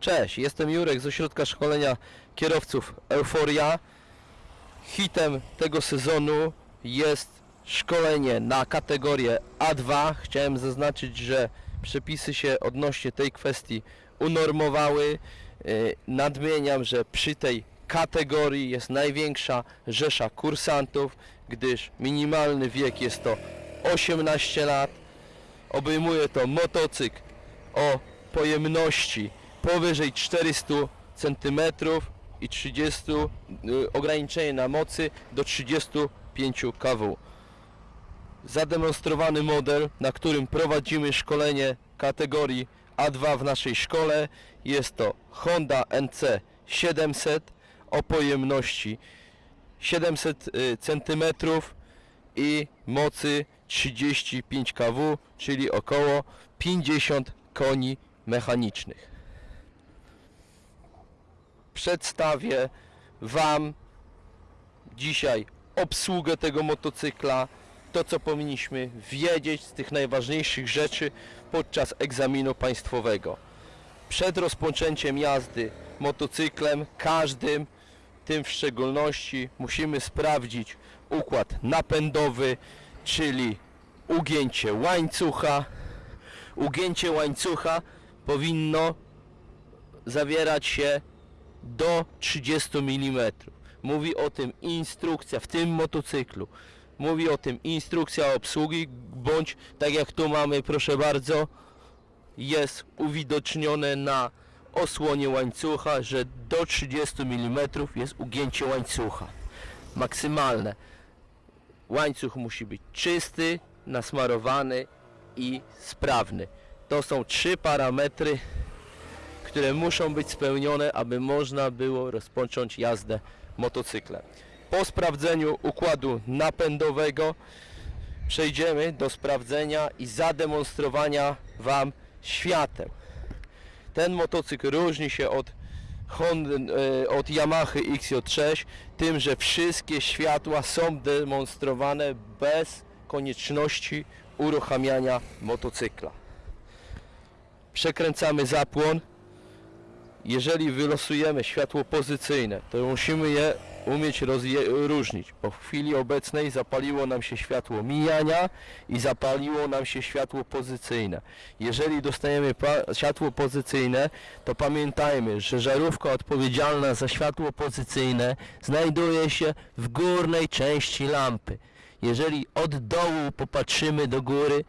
Cześć, jestem Jurek z ośrodka szkolenia kierowców Euforia. Hitem tego sezonu jest szkolenie na kategorię A2. Chciałem zaznaczyć, że przepisy się odnośnie tej kwestii unormowały. Yy, Nadmieniam, że przy tej kategorii jest największa rzesza kursantów, gdyż minimalny wiek jest to 18 lat. Obejmuje to motocykl o pojemności powyżej 400 cm i 30 y, ograniczenie na mocy do 35 kW. Zademonstrowany model, na którym prowadzimy szkolenie kategorii A2 w naszej szkole jest to Honda NC 700 o pojemności 700 cm i mocy 35 kW, czyli około 50 koni mechanicznych. Przedstawię Wam dzisiaj obsługę tego motocykla, to co powinniśmy wiedzieć z tych najważniejszych rzeczy podczas egzaminu państwowego. Przed rozpoczęciem jazdy motocyklem, każdym, tym w szczególności, musimy sprawdzić układ napędowy, czyli ugięcie łańcucha. Ugięcie łańcucha powinno zawierać się do 30 mm. Mówi o tym instrukcja w tym motocyklu. Mówi o tym instrukcja obsługi, bądź tak jak tu mamy, proszę bardzo, jest uwidocznione na osłonie łańcucha, że do 30 mm jest ugięcie łańcucha. Maksymalne. Łańcuch musi być czysty, nasmarowany i sprawny. To są trzy parametry, które muszą być spełnione, aby można było rozpocząć jazdę motocyklem. Po sprawdzeniu układu napędowego przejdziemy do sprawdzenia i zademonstrowania Wam świateł. Ten motocykl różni się od Hondy, e, od Yamaha XJ6 tym, że wszystkie światła są demonstrowane bez konieczności uruchamiania motocykla. Przekręcamy zapłon. Jeżeli wylosujemy światło pozycyjne, to musimy je umieć rozróżnić. W chwili obecnej zapaliło nam się światło mijania i zapaliło nam się światło pozycyjne. Jeżeli dostajemy światło pozycyjne, to pamiętajmy, że żarówka odpowiedzialna za światło pozycyjne znajduje się w górnej części lampy. Jeżeli od dołu popatrzymy do góry,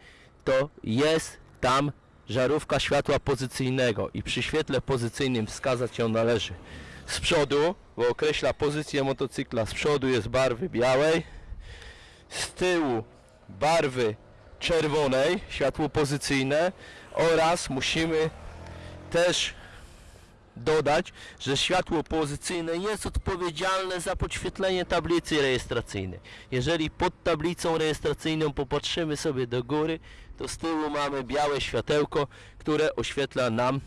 to jest tam żarówka światła pozycyjnego i przy świetle pozycyjnym wskazać ją należy. Z przodu, bo określa pozycję motocykla z przodu jest barwy białej, z tyłu barwy czerwonej, światło pozycyjne oraz musimy też dodać, że światło pozycyjne jest odpowiedzialne za podświetlenie tablicy rejestracyjnej. Jeżeli pod tablicą rejestracyjną popatrzymy sobie do góry, to z tyłu mamy białe światełko, które oświetla nam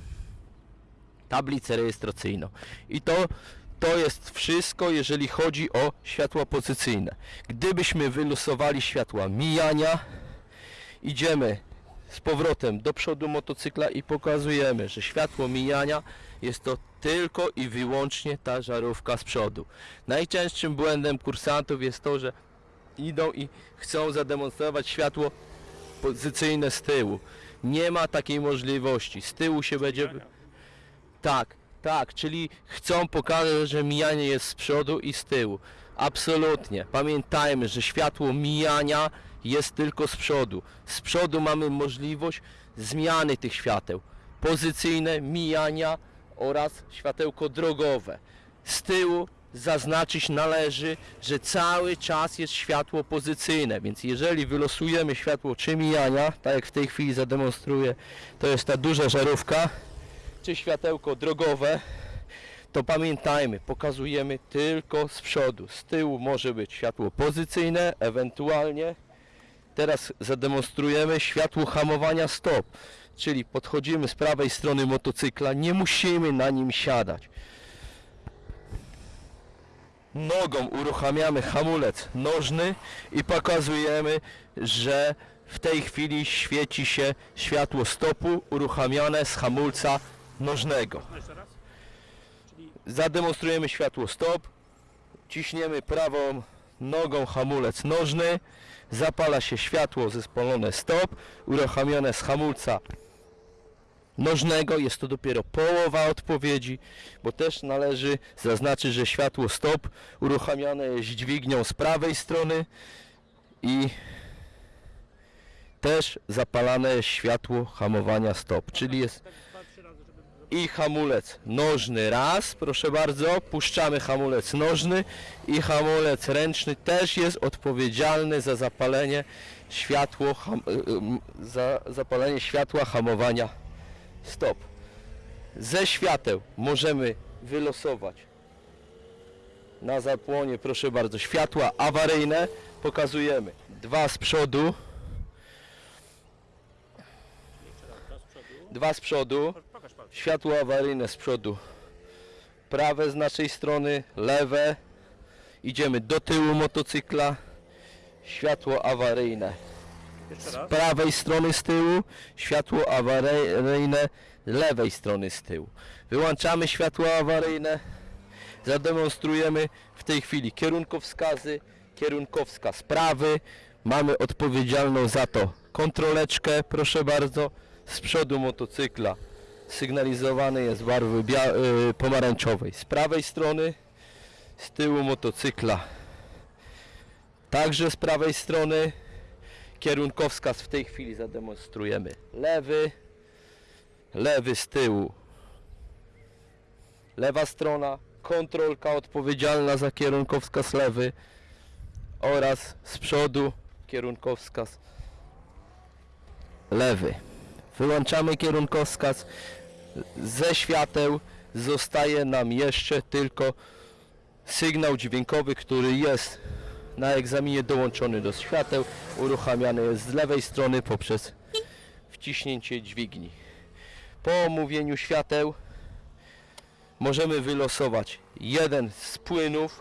tablicę rejestracyjną. I to, to jest wszystko, jeżeli chodzi o światła pozycyjne. Gdybyśmy wylosowali światła mijania, idziemy z powrotem do przodu motocykla i pokazujemy, że światło mijania jest to tylko i wyłącznie ta żarówka z przodu. Najczęstszym błędem kursantów jest to, że idą i chcą zademonstrować światło pozycyjne z tyłu. Nie ma takiej możliwości. Z tyłu się będzie... Tak, tak, czyli chcą pokazać, że mijanie jest z przodu i z tyłu. Absolutnie. Pamiętajmy, że światło mijania jest tylko z przodu. Z przodu mamy możliwość zmiany tych świateł. Pozycyjne, mijania oraz światełko drogowe. Z tyłu zaznaczyć należy, że cały czas jest światło pozycyjne, więc jeżeli wylosujemy światło czy mijania, tak jak w tej chwili zademonstruję, to jest ta duża żarówka, czy światełko drogowe, to pamiętajmy, pokazujemy tylko z przodu. Z tyłu może być światło pozycyjne, ewentualnie teraz zademonstrujemy światło hamowania stop, czyli podchodzimy z prawej strony motocykla, nie musimy na nim siadać. Nogą uruchamiamy hamulec nożny i pokazujemy, że w tej chwili świeci się światło stopu uruchamiane z hamulca nożnego. No Zademonstrujemy światło stop, ciśniemy prawą nogą hamulec nożny, zapala się światło zespolone stop, uruchamiane z hamulca nożnego, jest to dopiero połowa odpowiedzi, bo też należy zaznaczyć, że światło stop uruchamiane jest dźwignią z prawej strony i też zapalane jest światło hamowania stop, czyli jest i hamulec nożny raz, proszę bardzo, puszczamy hamulec nożny. I hamulec ręczny też jest odpowiedzialny za zapalenie światło, ham, y, y, za zapalenie światła hamowania. Stop. Ze świateł możemy wylosować na zapłonie, proszę bardzo, światła awaryjne, pokazujemy. Dwa z przodu, dwa z przodu. Światło awaryjne z przodu. Prawe z naszej strony, lewe. Idziemy do tyłu motocykla. Światło awaryjne. Z prawej strony z tyłu, światło awaryjne z lewej strony z tyłu. Wyłączamy światło awaryjne. Zademonstrujemy w tej chwili kierunkowskazy, kierunkowskaz prawy. Mamy odpowiedzialną za to kontroleczkę, proszę bardzo, z przodu motocykla sygnalizowany jest barwy y, pomarańczowej. Z prawej strony, z tyłu motocykla. Także z prawej strony kierunkowskaz w tej chwili zademonstrujemy. Lewy, lewy z tyłu. Lewa strona, kontrolka odpowiedzialna za kierunkowskaz lewy oraz z przodu kierunkowskaz lewy. Wyłączamy kierunkowskaz. Ze świateł zostaje nam jeszcze tylko sygnał dźwiękowy, który jest na egzaminie dołączony do świateł. Uruchamiany jest z lewej strony poprzez wciśnięcie dźwigni. Po omówieniu świateł możemy wylosować jeden z płynów